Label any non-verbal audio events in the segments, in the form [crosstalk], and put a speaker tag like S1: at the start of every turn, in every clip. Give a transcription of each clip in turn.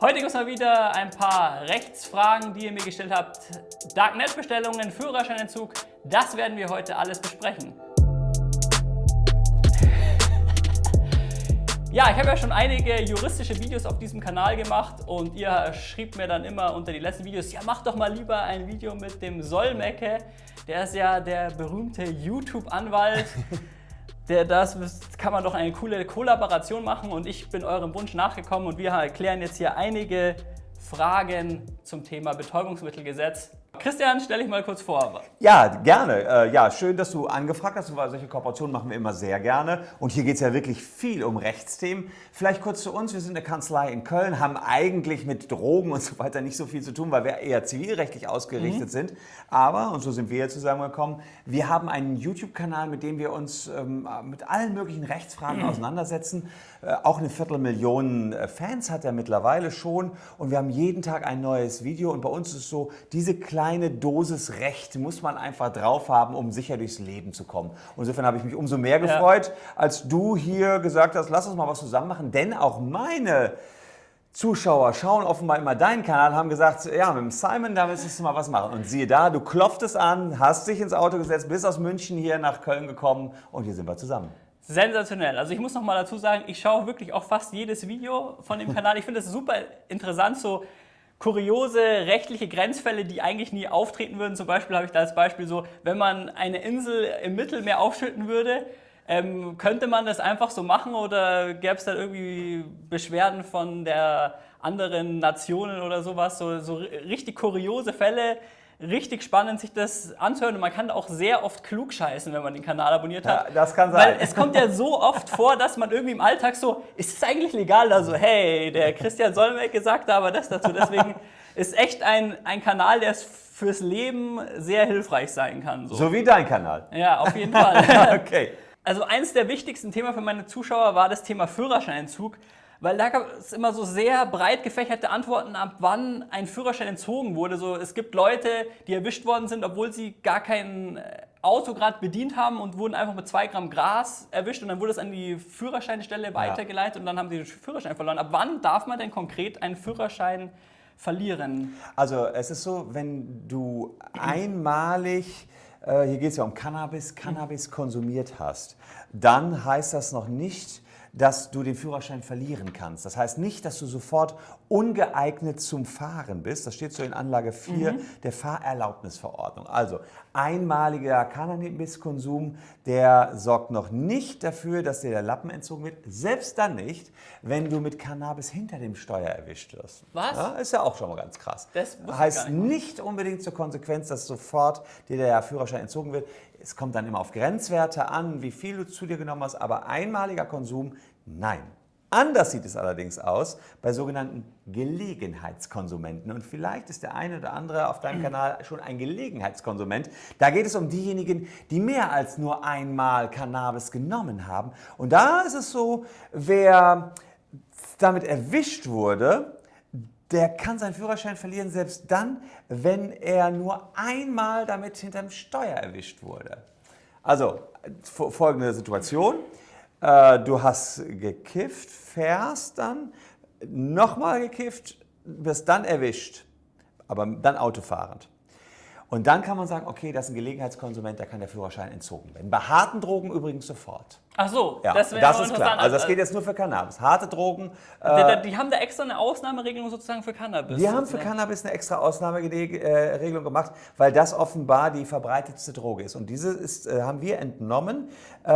S1: Heute gibt es mal wieder ein paar Rechtsfragen, die ihr mir gestellt habt. Darknet-Bestellungen, Führerscheinentzug, das werden wir heute alles besprechen. [laughs] Ja, ich habe ja schon einige juristische Videos auf diesem Kanal gemacht und ihr schrieb mir dann immer unter die letzten Videos, ja mach doch mal lieber ein Video mit dem Solmecke, der ist ja der berühmte YouTube-Anwalt. [laughs] Der, das kann man doch eine coole Kollaboration machen und ich bin eurem Wunsch nachgekommen und wir erklären jetzt hier einige Fragen zum Thema Betäubungsmittelgesetz. Christian, stell dich mal kurz vor.
S2: Ja, gerne. Äh, ja, schön, dass du angefragt hast, weil solche Kooperationen machen wir immer sehr gerne. Und hier geht es ja wirklich viel um Rechtsthemen. Vielleicht kurz zu uns. Wir sind eine Kanzlei in Köln, haben eigentlich mit Drogen und so weiter nicht so viel zu tun, weil wir eher zivilrechtlich ausgerichtet mhm. sind. Aber, und so sind wir hier zusammengekommen, wir haben einen YouTube-Kanal, mit dem wir uns ähm, mit allen möglichen Rechtsfragen mhm. [clears throat] auseinandersetzen. Äh, auch eine Viertelmillion äh, Fans hat er mittlerweile schon. Und wir haben jeden Tag ein neues Video. Und bei uns ist so, diese kleine kleine Dosis Recht muss man einfach drauf haben, um sicher durchs Leben zu kommen. Insofern habe ich mich umso mehr gefreut, ja. als du hier gesagt hast, lass uns mal was zusammen machen, denn auch meine Zuschauer schauen offenbar immer deinen Kanal, haben gesagt, ja, mit dem Simon, da willst du mal was machen. Und siehe da, du klopftest an, hast dich ins Auto gesetzt, bist aus München hier nach Köln gekommen und hier sind wir zusammen.
S1: Sensationell. Also ich muss noch mal dazu sagen, ich schaue wirklich auch fast jedes Video von dem Kanal. Ich finde es super interessant, so kuriose rechtliche Grenzfälle, die eigentlich nie auftreten würden. Zum Beispiel habe ich da als Beispiel so, wenn man eine Insel im Mittelmeer aufschütten würde, ähm, könnte man das einfach so machen oder gäbe es da irgendwie Beschwerden von der anderen Nationen oder sowas? So, so richtig kuriose Fälle, richtig spannend, sich das anzuhören. Und man kann auch sehr oft klug scheißen, wenn man den Kanal abonniert hat.
S2: Ja, das kann sein.
S1: Weil es kommt ja so oft vor, dass man irgendwie im Alltag so, ist es eigentlich legal? Also, hey, der Christian Solmecke gesagt aber das dazu. Deswegen ist echt ein, ein Kanal, der fürs Leben sehr hilfreich sein kann.
S2: So, so wie dein Kanal.
S1: Ja, auf jeden Fall. [laughs] okay. Also eines der wichtigsten Themen für meine Zuschauer war das Thema Führerscheinentzug. Weil da gab es immer so sehr breit gefächerte Antworten, ab wann ein Führerschein entzogen wurde. So, es gibt Leute, die erwischt worden sind, obwohl sie gar kein äh, Auto gerade bedient haben und wurden einfach mit zwei Gramm Gras erwischt und dann wurde es an die Führerscheinstelle weitergeleitet ja. und dann haben sie den Führerschein verloren. Ab wann darf man denn konkret einen Führerschein verlieren?
S2: Also es ist so, wenn du einmalig äh, hier geht es ja um Cannabis, Cannabis konsumiert hast, dann heißt das noch nicht, dass du den Führerschein verlieren kannst. Das heißt nicht, dass du sofort ungeeignet zum Fahren bist. Das steht so in Anlage 4 mhm. der Fahrerlaubnisverordnung. Also einmaliger Cannabiskonsum, der sorgt noch nicht dafür, dass dir der Lappen entzogen wird. Selbst dann nicht, wenn du mit Cannabis hinter dem Steuer erwischt wirst.
S1: Was?
S2: Ja, ist ja auch schon mal ganz krass. Das heißt nicht, nicht unbedingt zur Konsequenz, dass sofort dir der Führerschein entzogen wird. Es kommt dann immer auf Grenzwerte an, wie viel du zu dir genommen hast, aber einmaliger Konsum, nein. Anders sieht es allerdings aus bei sogenannten Gelegenheitskonsumenten. Und vielleicht ist der eine oder andere auf deinem Kanal schon ein Gelegenheitskonsument. Da geht es um diejenigen, die mehr als nur einmal Cannabis genommen haben. Und da ist es so, wer damit erwischt wurde, der kann seinen Führerschein verlieren, selbst dann, wenn er nur einmal damit hinterm Steuer erwischt wurde. Also folgende Situation. Äh, du hast gekifft, fährst dann, nochmal gekifft, wirst dann erwischt, aber dann autofahrend. Und dann kann man sagen, okay, das ist ein Gelegenheitskonsument, da kann der Führerschein entzogen werden. Bei harten Drogen übrigens sofort.
S1: Ach so,
S2: ja, das, das ist klar. Also das geht jetzt nur für Cannabis. Harte Drogen.
S1: Äh, die, die, haben da extra eine Ausnahmeregelung sozusagen für Cannabis.
S2: Wir haben für Cannabis eine extra Ausnahmeregelung gemacht, weil das offenbar die verbreitetste Droge ist. Und diese ist, äh, haben wir entnommen, äh,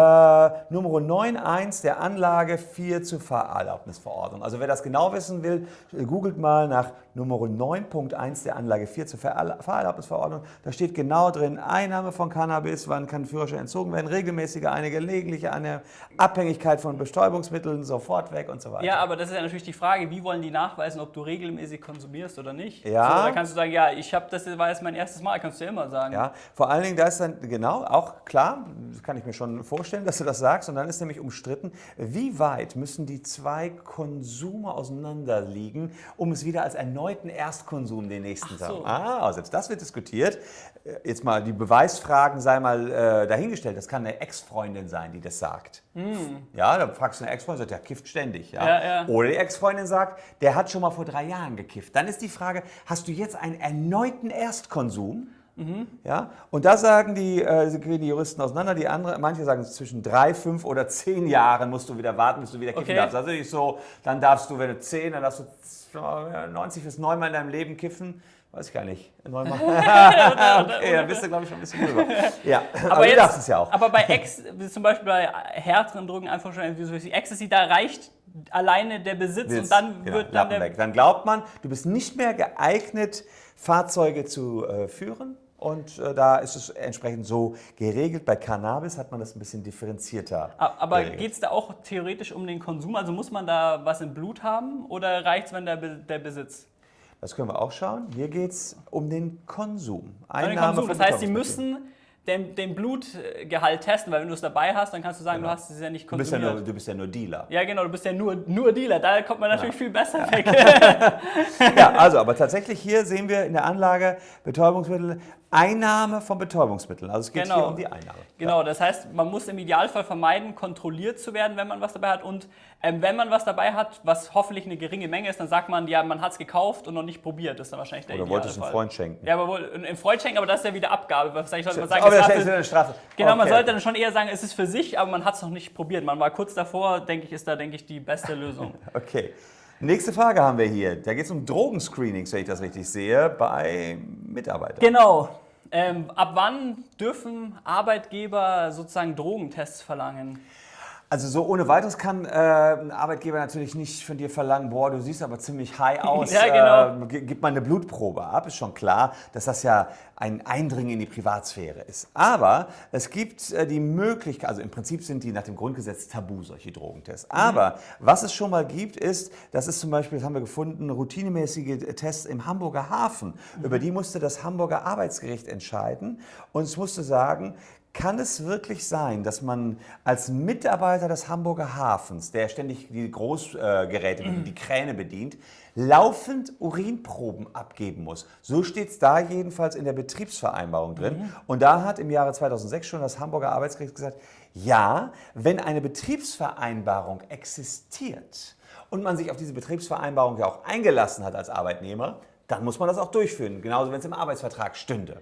S2: Nummer 9.1 der Anlage 4 zur Fahrerlaubnisverordnung. Also wer das genau wissen will, googelt mal nach Nummer 9.1 der Anlage 4 zur Fahrerlaubnisverordnung. Da steht genau drin, Einnahme von Cannabis, wann kann Führerschein entzogen werden, regelmäßige, eine gelegentliche, eine Abhängigkeit von Bestäubungsmitteln sofort weg und so weiter.
S1: Ja, aber das ist ja natürlich die Frage, wie wollen die nachweisen, ob du regelmäßig konsumierst oder nicht?
S2: Ja.
S1: So, da kannst du sagen, ja, ich habe das war jetzt mein erstes Mal, kannst du ja immer sagen.
S2: Ja, vor allen Dingen, da ist dann genau auch klar, das kann ich mir schon vorstellen, dass du das sagst, und dann ist nämlich umstritten, wie weit müssen die zwei Konsume auseinanderliegen, um es wieder als erneuten Erstkonsum den nächsten Tag. So. Ah, selbst das wird diskutiert. Jetzt mal die Beweisfragen sei mal äh, dahingestellt. Das kann eine Ex-Freundin sein, die das sagt. Sagt. Mm. Ja, da fragst du eine Ex-Freundin, der kifft ständig. Ja? Ja, ja. Oder die Ex-Freundin sagt, der hat schon mal vor drei Jahren gekifft. Dann ist die Frage, hast du jetzt einen erneuten Erstkonsum? Mhm. Ja? Und da sagen die, äh, gehen die Juristen auseinander. Die andere, manche sagen, zwischen drei, fünf oder zehn Jahren musst du wieder warten, bis du wieder kiffen okay. darfst. Also nicht so, dann darfst du, wenn du zehn, dann darfst du 90 bis neunmal in deinem Leben kiffen. Weiß ich gar nicht. Neunmal. [laughs] okay, dann bist du, glaube ich, schon ein bisschen drüber. [laughs] Ja,
S1: aber, aber jetzt, du darfst es ja auch. Aber bei Ex, zum Beispiel bei härteren Drogen, einfach schon wie Ecstasy, da reicht alleine der Besitz Besitz, und dann genau, wird dann der... Weg.
S2: Dann glaubt man, du bist nicht mehr geeignet, Fahrzeuge zu äh, führen. Und äh, da ist es entsprechend so geregelt. Bei Cannabis hat man das ein bisschen differenzierter.
S1: Aber geht es da auch theoretisch um den Konsum? Also muss man da was im Blut haben oder reicht es, wenn der, der Besitz?
S2: Das können wir auch schauen. Hier geht es um den Konsum.
S1: Einnahme den Konsum. Das heißt, Sie müssen den, den, Blutgehalt testen, weil wenn du es dabei hast, dann kannst du sagen, genau. du hast es ja nicht konsumiert.
S2: Du bist ja, nur, du bist ja nur Dealer.
S1: Ja, genau, du bist ja nur, nur Dealer. Da kommt man natürlich ja. viel besser weg. [laughs]
S2: ja, [laughs] also, aber tatsächlich hier sehen wir in der Anlage Betäubungsmittel Einnahme von Betäubungsmitteln. Also es geht genau. hier um die Einnahme.
S1: Genau, ja. das heißt, man muss im Idealfall vermeiden, kontrolliert zu werden, wenn man was dabei hat. Und ähm, wenn man was dabei hat, was hoffentlich eine geringe Menge ist, dann sagt man, ja, man hat es gekauft und noch nicht probiert. Das ist dann wahrscheinlich der
S2: Oder wollte es einem Freund schenken.
S1: Ja, aber wohl einem Freund schenken, aber das ist ja wieder Abgabe. Was ich sollte man sagen, aber das ist eine Strafe. Genau, okay. man sollte dann schon eher sagen, es ist für sich, aber man hat es noch nicht probiert. Man war kurz davor, denke ich, ist da, denke ich, die beste Lösung. [laughs]
S2: okay. Nächste Frage haben wir hier. Da geht es um Drogenscreenings, wenn ich das richtig sehe, bei Mitarbeitern.
S1: Genau. Ähm, ab wann dürfen Arbeitgeber sozusagen Drogentests verlangen?
S2: Also so ohne weiteres kann äh, ein Arbeitgeber natürlich nicht von dir verlangen, boah, du siehst aber ziemlich high [laughs] aus, ja, genau. äh, gib mal eine Blutprobe ab. Ist schon klar, dass das ja ein Eindringen in die Privatsphäre ist. Aber es gibt äh, die Möglichkeit, also im Prinzip sind die nach dem Grundgesetz tabu, solche Drogentests. Mhm. Aber was es schon mal gibt, ist, das ist zum Beispiel, das haben wir gefunden, routinemäßige Tests im Hamburger Hafen. Mhm. Über die musste das Hamburger Arbeitsgericht entscheiden und es musste sagen, kann es wirklich sein, dass man als Mitarbeiter des Hamburger Hafens, der ständig die Großgeräte, mhm. die Kräne bedient, laufend Urinproben abgeben muss? So steht es da jedenfalls in der Betriebsvereinbarung drin. Mhm. Und da hat im Jahre 2006 schon das Hamburger Arbeitsgericht gesagt, ja, wenn eine Betriebsvereinbarung existiert und man sich auf diese Betriebsvereinbarung ja auch eingelassen hat als Arbeitnehmer, dann muss man das auch durchführen, genauso wenn es im Arbeitsvertrag stünde.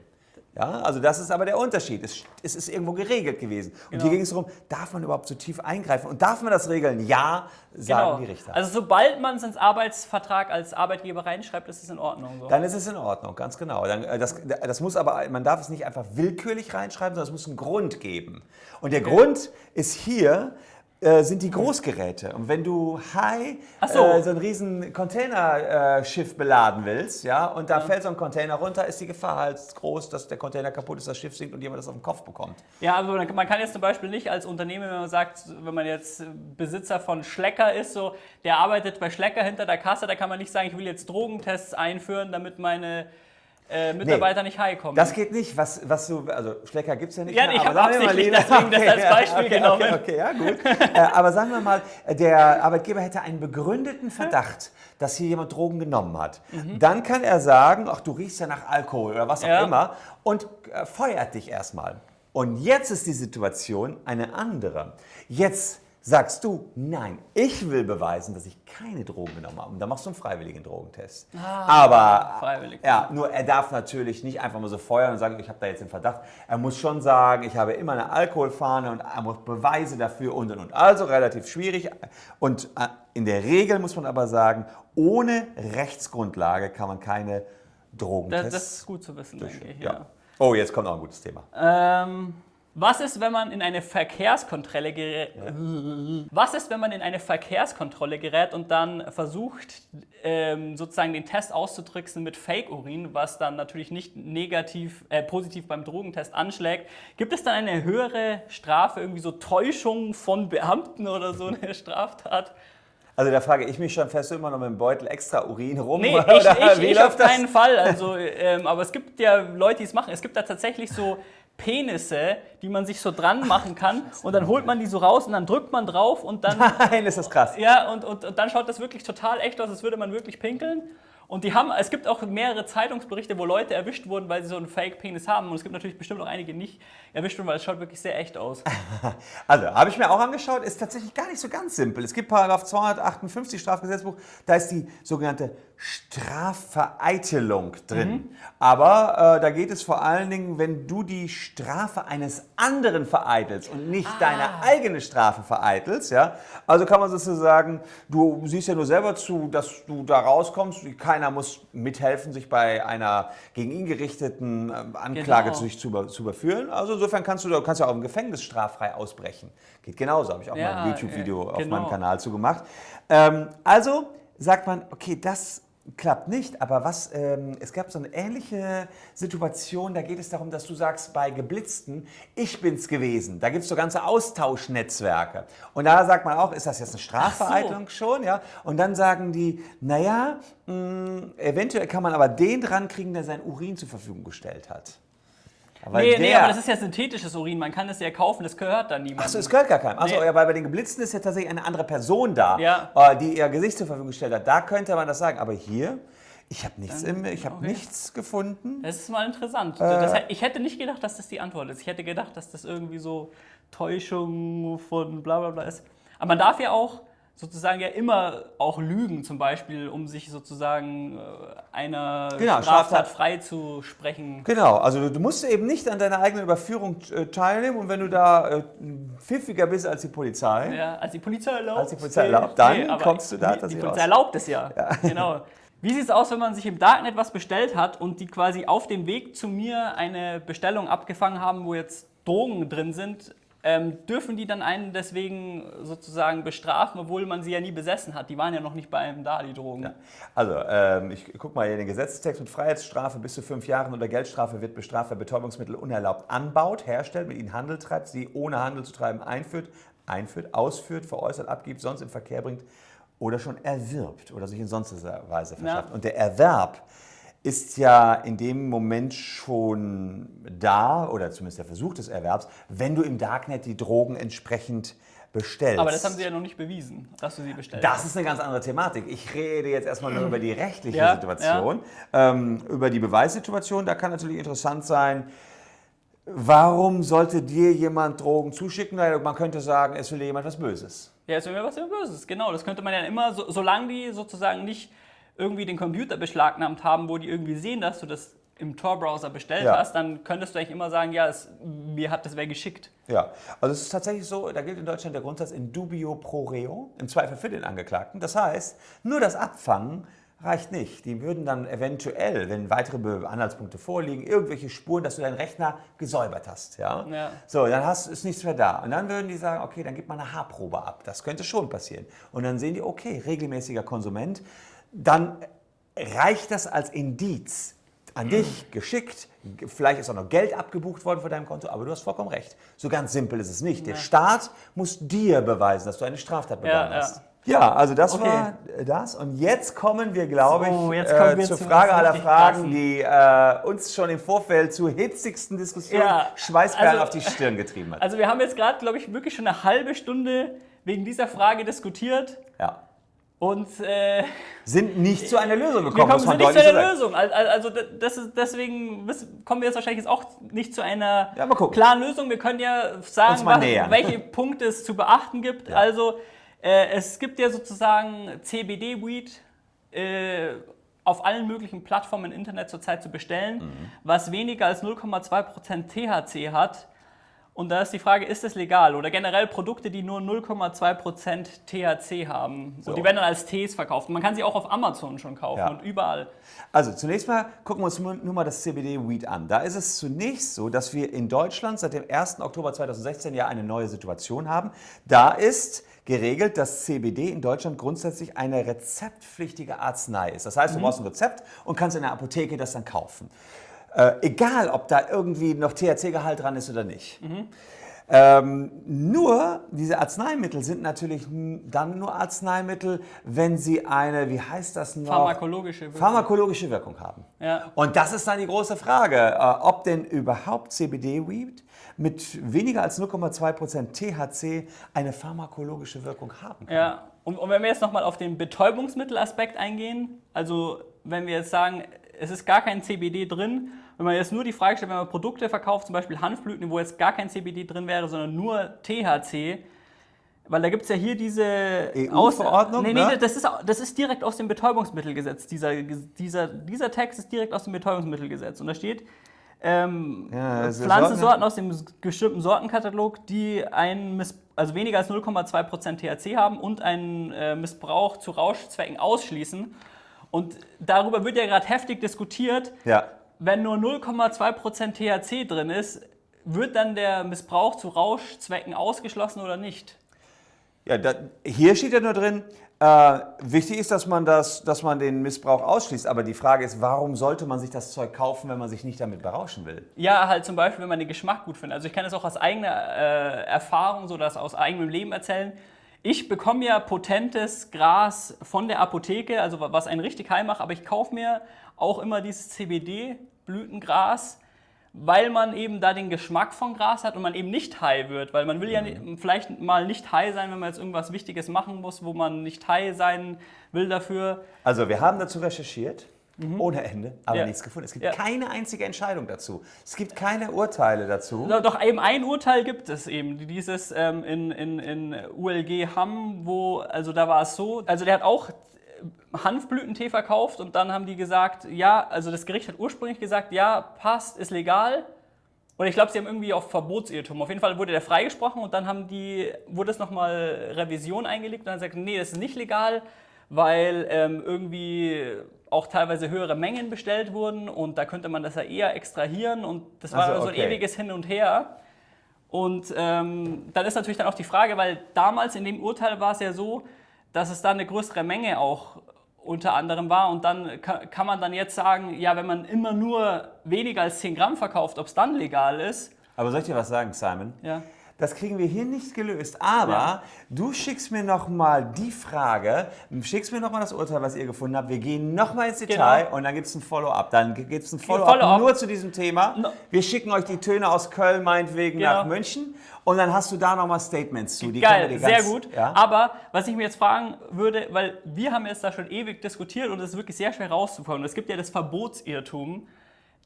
S2: Ja, also das ist aber der Unterschied. Es, es ist irgendwo geregelt gewesen. Und genau. hier ging es darum, darf man überhaupt so tief eingreifen? Und darf man das regeln? Ja, sagen genau. die Richter.
S1: Also sobald man es ins Arbeitsvertrag als Arbeitgeber reinschreibt, ist es in Ordnung.
S2: So. Dann ist es in Ordnung, ganz genau. Dann, äh, das, das muss aber, man darf es nicht einfach willkürlich reinschreiben, sondern es muss einen Grund geben. Und der okay. Grund ist hier, äh, sind die Großgeräte. Und wenn du high so. Äh, so ein riesen Containerschiff beladen willst, ja, und da ja. fällt so ein Container runter, ist die Gefahr halt groß, dass der Container kaputt ist, das Schiff sinkt und jemand das auf den Kopf bekommt.
S1: Ja, aber man kann jetzt zum Beispiel nicht als Unternehmen, wenn man sagt, wenn man jetzt Besitzer von Schlecker ist, so, der arbeitet bei Schlecker hinter der Kasse, da kann man nicht sagen, ich will jetzt Drogentests einführen, damit meine äh, Mitarbeiter nee, nicht high kommen.
S2: Das geht nicht. Was, was du, also Schlecker gibt es ja nicht
S1: ja, mehr. Ja, ich habe absichtlich deswegen okay, das als Beispiel
S2: okay,
S1: genommen.
S2: Okay, okay, ja gut. äh, aber sagen wir mal, der Arbeitgeber hätte einen begründeten Verdacht, dass hier jemand Drogen genommen hat. Mhm. Dann kann er sagen, ach du riechst ja nach Alkohol oder was auch ja. immer und äh, feuert dich erstmal. Und jetzt ist die Situation eine andere. Jetzt Sagst du, nein, ich will beweisen, dass ich keine Drogen genommen habe. Und dann machst du einen freiwilligen Drogentest. Ah, Aber freiwillig. Ja, nur er darf natürlich nicht einfach mal so feuern und sagen, ich habe da jetzt den Verdacht. Er muss schon sagen, ich habe immer eine Alkoholfahne und er muss Beweise dafür und und und. Also relativ schwierig. Und äh, in der Regel muss man aber sagen, ohne Rechtsgrundlage kann man keine Drogentests.
S1: Das, das ist gut zu wissen, denke ich. Ja. Ja.
S2: Oh, jetzt kommt noch ein gutes Thema.
S1: Ähm, was ist, wenn man in eine Verkehrskontrolle gerät? Ja. Was ist, wenn man in eine Verkehrskontrolle gerät und dann versucht, ähm, sozusagen den Test auszutricksen mit Fake-Urin, was dann natürlich nicht negativ, äh, positiv beim Drogentest anschlägt? Gibt es dann eine höhere Strafe, irgendwie so Täuschung von Beamten oder so eine [laughs] Straftat?
S2: Also da frage ich mich schon, fährst du immer noch mit dem Beutel extra Urin rum?
S1: Nee, [laughs] ich, ich, ich auf keinen Fall. Also, ähm, aber es gibt ja Leute, die es machen. Es gibt da tatsächlich so Penisse, die man sich so dran machen kann und dann holt man die so raus und dann drückt man drauf und dann...
S2: Nein, ist das krass.
S1: Ja, und, und, und dann schaut das wirklich total echt aus, als würde man wirklich pinkeln. Und die haben, es gibt auch mehrere Zeitungsberichte, wo Leute erwischt wurden, weil sie so einen Fake-Penis haben. Und es gibt natürlich bestimmt auch einige nicht erwischt wurden, weil es schaut wirklich sehr echt aus. [laughs]
S2: Also, habe ich mir auch angeschaut, ist tatsächlich gar nicht so ganz simpel. Es gibt Paragraph 258 Strafgesetzbuch, da ist die sogenannte Strafvereitelung drin. Mhm. Aber äh, da geht es vor allen Dingen, wenn du die Strafe eines anderen vereitelst und nicht ah. deine eigene Strafe vereitelst. Ja? Also kann man sozusagen, du siehst ja nur selber zu, dass du da rauskommst. Keiner muss mithelfen, sich bei einer gegen ihn gerichteten äh, Anklage genau. zu, zu, zu überführen. Also insofern kannst du, kannst ja auch im Gefängnis straffrei ausbrechen. Geht genauso, habe ich auch ja, mal ein YouTube-Video äh, genau. auf meinem Kanal zugemacht. Ähm, also sagt man, okay, das klappt nicht, aber was, ähm, es gab so eine ähnliche Situation, da geht es darum, dass du sagst, bei Geblitzten, ich bin's gewesen. Da gibt es so ganze Austauschnetzwerke. Und da sagt man auch, ist das jetzt eine Strafvereitelung so. schon? Ja? Und dann sagen die, naja, mh, eventuell kann man aber den dran kriegen, der sein Urin zur Verfügung gestellt hat.
S1: Aber nee, nee, aber das ist ja synthetisches Urin, man kann es ja kaufen, das gehört dann niemandem.
S2: Achso, es gehört gar keinem. Achso, nee. ja, weil bei den Geblitzten ist ja tatsächlich eine andere Person da,
S1: ja.
S2: Äh, die ihr Gesicht zur Verfügung gestellt hat. Da könnte man das sagen. Aber hier, ich habe nichts, im, ich hab okay. nichts gefunden.
S1: Das ist mal interessant. Äh, das, ich hätte nicht gedacht, dass das die Antwort ist. Ich hätte gedacht, dass das irgendwie so Täuschung von bla bla bla ist. Aber man darf ja auch sozusagen ja immer auch lügen, zum Beispiel, um sich sozusagen äh, einer genau, Straftat, Straftat frei zu sprechen.
S2: Genau, also du musst eben nicht an deiner eigenen Überführung äh, teilnehmen und wenn du da äh, pfiffiger bist als die Polizei,
S1: ja, als die Polizei erlaubt,
S2: als die Polizei erlaubt dann nee, kommst du da
S1: Die, die Polizei erlaubt es ja, ja. [laughs] genau. Wie sieht es aus, wenn man sich im Darknet was bestellt hat und die quasi auf dem Weg zu mir eine Bestellung abgefangen haben, wo jetzt Drogen drin sind, ähm, dürfen die dann einen deswegen sozusagen bestrafen, obwohl man sie ja nie besessen hat? Die waren ja noch nicht bei einem da, die Drogen. Ja.
S2: Also, ähm, ich gucke mal hier den Gesetzestext mit Freiheitsstrafe bis zu fünf Jahren oder Geldstrafe wird bestraft, wer Betäubungsmittel unerlaubt anbaut, herstellt, mit ihnen Handel treibt, sie ohne Handel zu treiben einführt, einführt, ausführt, veräußert, abgibt, sonst im Verkehr bringt oder schon erwirbt oder sich in sonstiger Weise verschafft. Ja. Und der Erwerb ist ja in dem Moment schon da, oder zumindest der Versuch des Erwerbs, wenn du im Darknet die Drogen entsprechend bestellst.
S1: Aber das haben Sie ja noch nicht bewiesen, dass du sie bestellst.
S2: Das ist eine ganz andere Thematik. Ich rede jetzt erstmal nur [clears throat] über die rechtliche ja, Situation. Ja. Ähm, über die Beweissituation, da kann natürlich interessant sein, warum sollte dir jemand Drogen zuschicken? Man könnte sagen, es will dir jemand was Böses.
S1: Ja, es will mir was Böses, genau. Das könnte man ja immer, so, solange die sozusagen nicht irgendwie den Computer beschlagnahmt haben, wo die irgendwie sehen, dass du das im Tor-Browser bestellt ja. hast, dann könntest du eigentlich immer sagen, ja, es, mir hat das wer geschickt.
S2: Ja, also es ist tatsächlich so, da gilt in Deutschland der Grundsatz in dubio pro reo, im Zweifel für den Angeklagten. Das heißt, nur das Abfangen reicht nicht. Die würden dann eventuell, wenn weitere Anhaltspunkte vorliegen, irgendwelche Spuren, dass du deinen Rechner gesäubert hast. Ja? ja. So, dann hast, ist nichts mehr da. Und dann würden die sagen, okay, dann gib mal eine Haarprobe ab. Das könnte schon passieren. Und dann sehen die, okay, regelmäßiger Konsument dann reicht das als Indiz an dich geschickt. Vielleicht ist auch noch Geld abgebucht worden von deinem Konto, aber du hast vollkommen recht. So ganz simpel ist es nicht. Der Staat muss dir beweisen, dass du eine Straftat begangen ja, hast. Ja. Ja, also das okay. war das. Und jetzt kommen wir, glaube so, ich, äh, wir zur Frage aller Fragen, die äh, uns schon im Vorfeld zu hitzigsten Diskussionen ja, Schweißperlen also, auf die Stirn getrieben hat.
S1: Also wir haben jetzt gerade, glaube ich, wirklich schon eine halbe Stunde wegen dieser Frage diskutiert.
S2: Ja
S1: und äh,
S2: sind nicht zu einer Lösung gekommen.
S1: Wir kommen nicht zu einer Lösung. Also das ist, deswegen kommen wir jetzt wahrscheinlich jetzt auch nicht zu einer ja, klaren Lösung. Wir können ja sagen, was, welche [laughs] Punkte es zu beachten gibt. Ja. Also äh, es gibt ja sozusagen CBD-Weed äh, auf allen möglichen Plattformen im Internet zurzeit zu bestellen, mhm. was weniger als 0,2% THC hat und da ist die Frage, ist das legal? Oder generell Produkte, die nur 0,2% THC haben. So. Und die werden dann als Tees verkauft. man kann sie auch auf Amazon schon kaufen ja. und überall.
S2: Also zunächst mal gucken wir uns nur mal das CBD-Weed an. Da ist es zunächst so, dass wir in Deutschland seit dem 1. Oktober 2016 ja eine neue Situation haben. Da ist geregelt, dass CBD in Deutschland grundsätzlich eine rezeptpflichtige Arznei ist. Das heißt, du mhm. brauchst ein Rezept und kannst in der Apotheke das dann kaufen. Äh, egal, ob da irgendwie noch THC-Gehalt dran ist oder nicht. Mhm. Ähm, nur, diese Arzneimittel sind natürlich dann nur Arzneimittel, wenn sie eine, wie heißt das noch?
S1: Pharmakologische Wirkung,
S2: Pharmakologische Wirkung haben.
S1: Ja.
S2: Und das ist dann die große Frage, äh, ob denn überhaupt CBD-Weed mit weniger als 0,2% THC eine pharmakologische Wirkung haben kann.
S1: Ja, und, und wenn wir jetzt nochmal auf den Betäubungsmittelaspekt eingehen, also wenn wir jetzt sagen, es ist gar kein CBD drin, wenn man jetzt nur die Frage stellt, wenn man Produkte verkauft, zum Beispiel Hanfblüten, wo jetzt gar kein CBD drin wäre, sondern nur THC, weil da gibt es ja hier diese
S2: EU-Verordnung.
S1: Nee, nee, ne? das, ist, das ist direkt aus dem Betäubungsmittelgesetz. Dieser, dieser, dieser Text ist direkt aus dem Betäubungsmittelgesetz. Und da steht, ähm, ja, Pflanzensorten aus dem bestimmten Sortenkatalog, die ein also weniger als 0,2% THC haben und einen äh, Missbrauch zu Rauschzwecken ausschließen. Und darüber wird ja gerade heftig diskutiert.
S2: Ja.
S1: Wenn nur 0,2% THC drin ist, wird dann der Missbrauch zu Rauschzwecken ausgeschlossen oder nicht?
S2: Ja, da, hier steht ja nur drin, äh, wichtig ist, dass man, das, dass man den Missbrauch ausschließt. Aber die Frage ist, warum sollte man sich das Zeug kaufen, wenn man sich nicht damit berauschen will?
S1: Ja, halt zum Beispiel, wenn man den Geschmack gut findet. Also ich kann das auch aus eigener äh, Erfahrung, so das aus eigenem Leben erzählen. Ich bekomme ja potentes Gras von der Apotheke, also was einen richtig heim macht, aber ich kaufe mir auch immer dieses CBD-Blütengras weil man eben da den Geschmack von Gras hat und man eben nicht high wird. Weil man will ja mhm. vielleicht mal nicht high sein, wenn man jetzt irgendwas Wichtiges machen muss, wo man nicht high sein will dafür.
S2: Also wir haben dazu recherchiert. Mhm. Ohne Ende, aber ja. nichts gefunden. Es gibt ja. keine einzige Entscheidung dazu. Es gibt keine Urteile dazu.
S1: Doch, eben ein Urteil gibt es eben. Dieses ähm, in, in, in ULG Hamm, wo, also da war es so, also der hat auch Hanfblütentee verkauft und dann haben die gesagt, ja, also das Gericht hat ursprünglich gesagt, ja, passt, ist legal. Und ich glaube, sie haben irgendwie auf Verbotsirrtum. Auf jeden Fall wurde der freigesprochen und dann haben die, wurde es nochmal Revision eingelegt und dann gesagt, nee, das ist nicht legal, weil ähm, irgendwie auch teilweise höhere Mengen bestellt wurden und da könnte man das ja eher extrahieren und das war also, okay. so ein ewiges Hin und Her. Und ähm, dann ist natürlich dann auch die Frage, weil damals in dem Urteil war es ja so, dass es da eine größere Menge auch unter anderem war. Und dann kann man dann jetzt sagen, ja, wenn man immer nur weniger als 10 Gramm verkauft, ob es dann legal ist.
S2: Aber soll ich dir was sagen, Simon?
S1: Ja.
S2: Das kriegen wir hier nicht gelöst. Aber ja. du schickst mir nochmal die Frage, schickst mir nochmal das Urteil, was ihr gefunden habt. Wir gehen nochmal ins Detail genau. und dann gibt es ein Follow-up. Dann gibt es ein Follow-up Follow nur zu diesem Thema. No. Wir schicken euch die Töne aus Köln meinetwegen genau. nach München und dann hast du da nochmal Statements zu.
S1: Die Geil, ganz, sehr gut. Ja? Aber was ich mir jetzt fragen würde, weil wir haben jetzt da schon ewig diskutiert und es ist wirklich sehr schwer rauszukommen. Es gibt ja das Verbotsirrtum,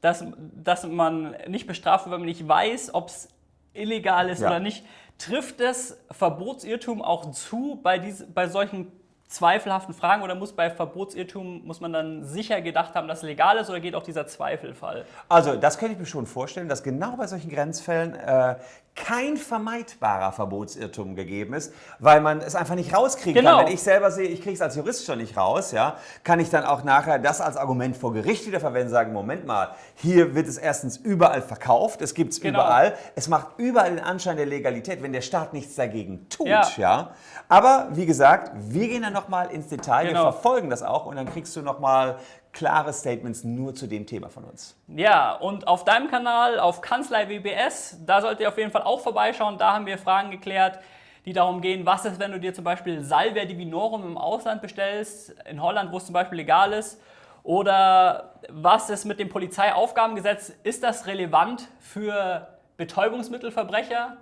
S1: dass, dass man nicht bestraft wird, wenn man nicht weiß, ob es illegal ist ja. oder nicht. Trifft das Verbotsirrtum auch zu bei, diese, bei solchen zweifelhaften Fragen oder muss bei Verbotsirrtum, muss man dann sicher gedacht haben, dass es legal ist oder geht auch dieser Zweifelfall?
S2: Also das könnte ich mir schon vorstellen, dass genau bei solchen Grenzfällen äh, kein vermeidbarer Verbotsirrtum gegeben ist, weil man es einfach nicht rauskriegen genau. kann. Wenn ich selber sehe, ich kriege es als Jurist schon nicht raus, ja, kann ich dann auch nachher das als Argument vor Gericht wieder verwenden, sagen, Moment mal, hier wird es erstens überall verkauft, es gibt es genau. überall, es macht überall den Anschein der Legalität, wenn der Staat nichts dagegen tut. Ja. ja. Aber wie gesagt, wir gehen dann nochmal ins Detail, genau. wir verfolgen das auch und dann kriegst du nochmal klare Statements nur zu dem Thema von uns.
S1: Ja, und auf deinem Kanal, auf Kanzlei WBS, da solltet ihr auf jeden Fall auch vorbeischauen. Da haben wir Fragen geklärt, die darum gehen, was ist, wenn du dir zum Beispiel Salvia divinorum im Ausland bestellst, in Holland, wo es zum Beispiel legal ist, oder was ist mit dem Polizeiaufgabengesetz, ist das relevant für Betäubungsmittelverbrecher?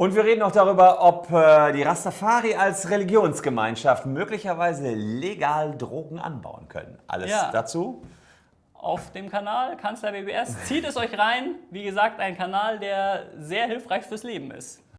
S2: Und wir reden auch darüber, ob äh, die Rastafari als Religionsgemeinschaft möglicherweise legal Drogen anbauen können. Alles ja. dazu
S1: auf dem Kanal Kanzler WBS. Zieht es euch rein. Wie gesagt, ein Kanal, der sehr hilfreich fürs Leben ist.